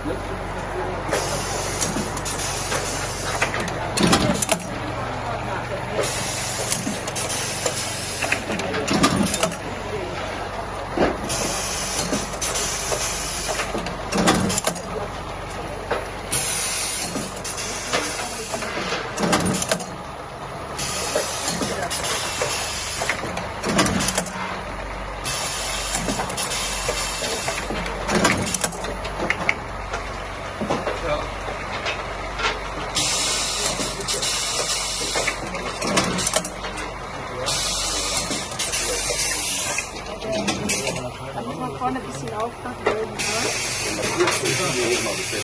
Thank you. Da muss man vorne ein bisschen aufpassen.